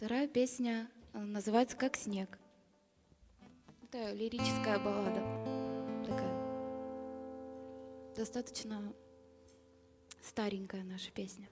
Вторая песня э, называется «Как снег». Это лирическая баллада. Такая достаточно старенькая наша песня.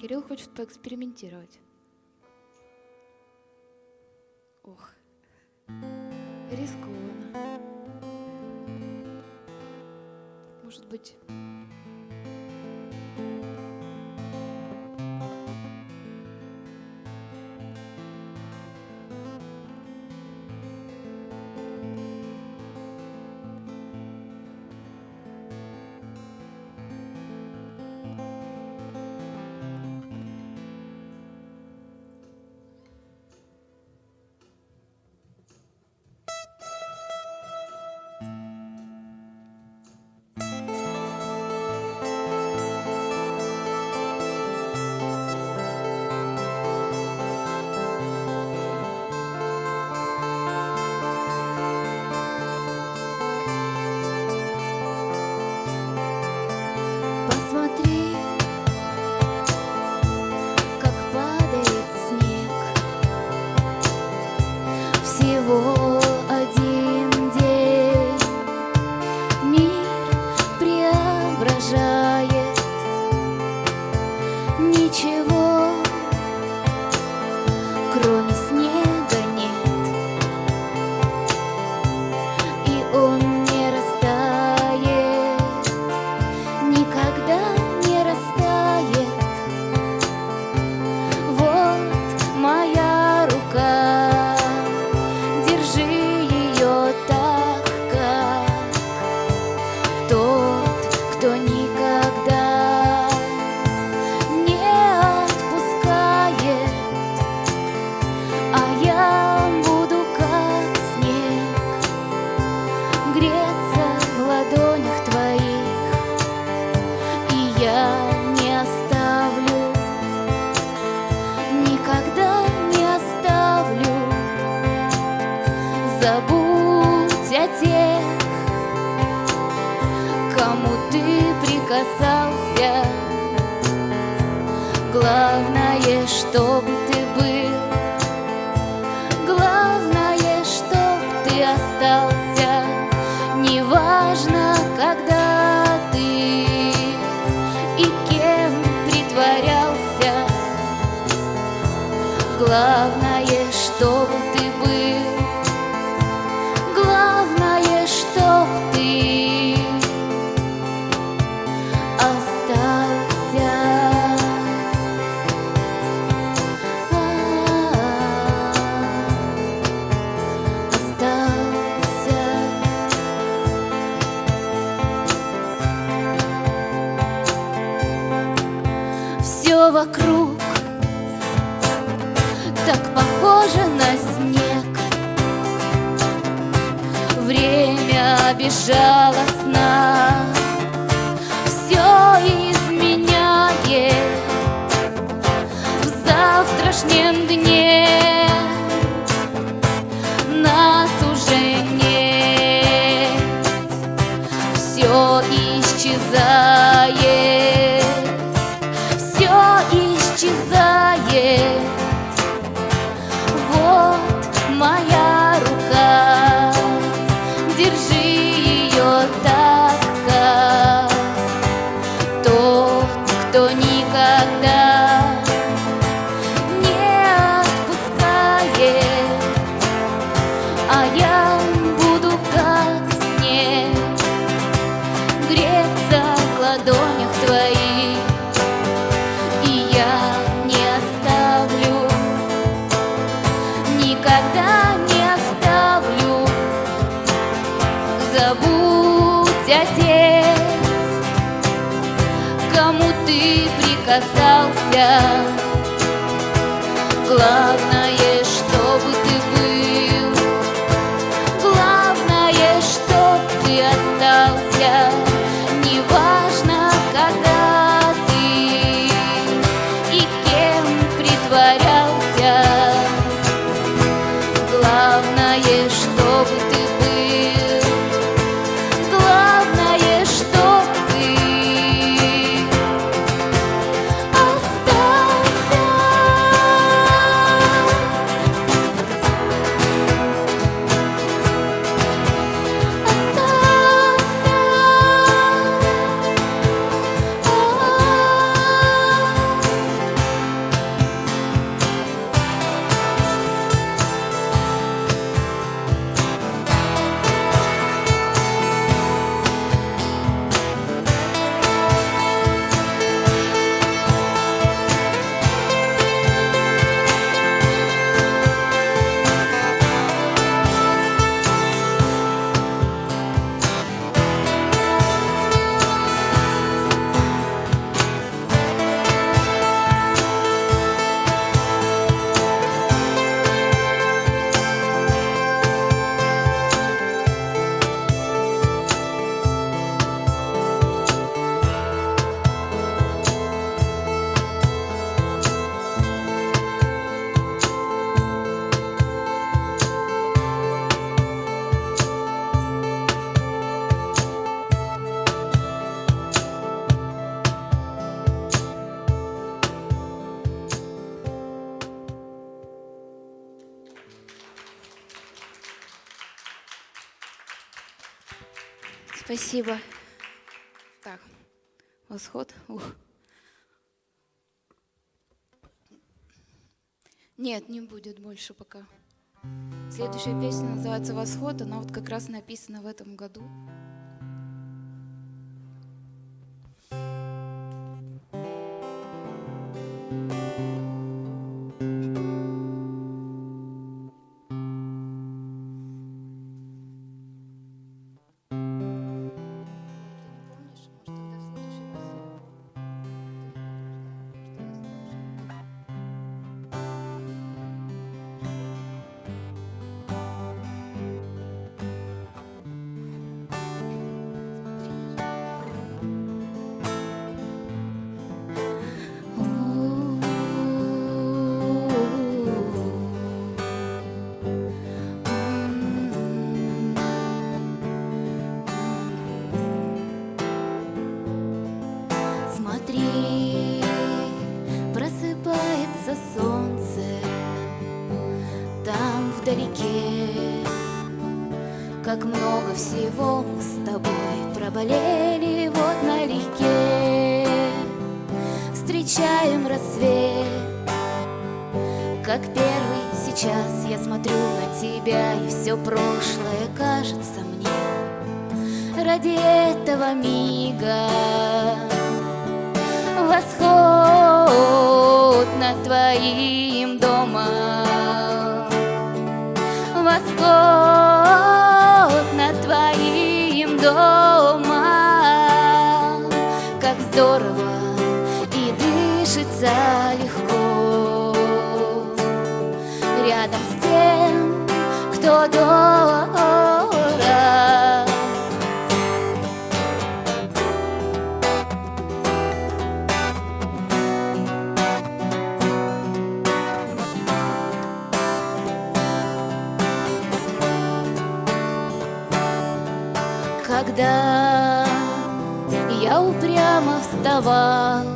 Кирилл хочет поэкспериментировать. Ох, рискованно. Может быть... и Забудь о тех, кому ты прикасался. Главное, чтобы ты был, главное, чтоб ты остался. Неважно, когда ты и кем притворялся. Главное, безжалостно а буду как снег греться в ладонях твоих, и я не оставлю, никогда не оставлю. Забудь о тех, кому ты прикасался. Главное, притворялся. Спасибо. Так, восход. Ух. Нет, не будет больше пока. Следующая песня называется «Восход». Она вот как раз написана в этом году. Там вдалеке. Как много всего мы с тобой Проболели вот налегке Встречаем рассвет. Как первый сейчас я смотрю на тебя И все прошлое кажется мне Ради этого мига. Восход над твоим домом, восход над твоим домом, как здорово и дышится легко рядом с тем, кто дорог. Когда я упрямо вставал,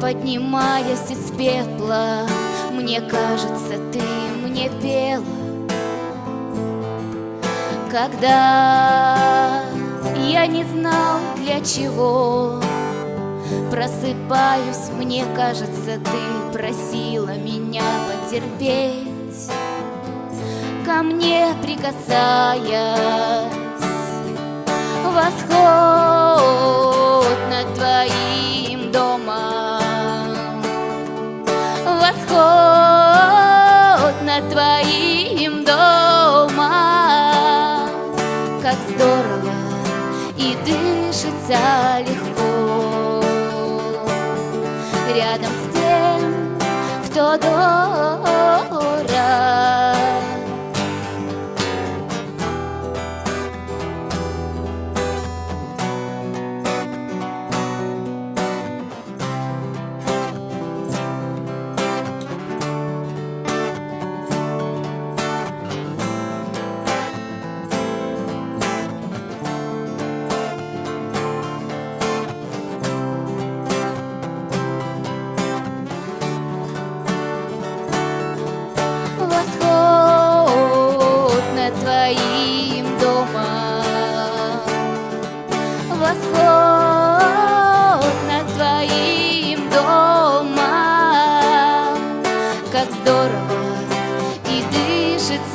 Поднимаясь из пепла, Мне кажется, ты мне пела. Когда я не знал для чего, Просыпаюсь, мне кажется, ты просила меня потерпеть, Ко мне прикасаясь восход над твоим домом, восход над твоим домом, как здорово и дышится легко рядом с тем, кто дорог.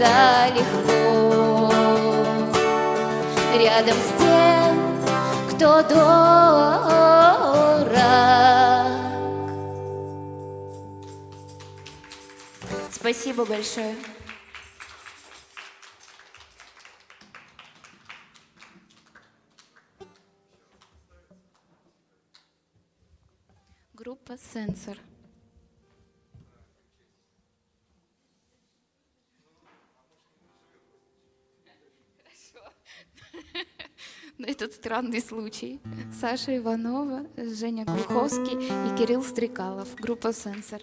Дышится легко рядом с тем, кто дорог. Спасибо большое. Группа «Сенсор». На этот странный случай. Саша Иванова, Женя Глуховский и Кирилл Стрекалов. Группа «Сенсор».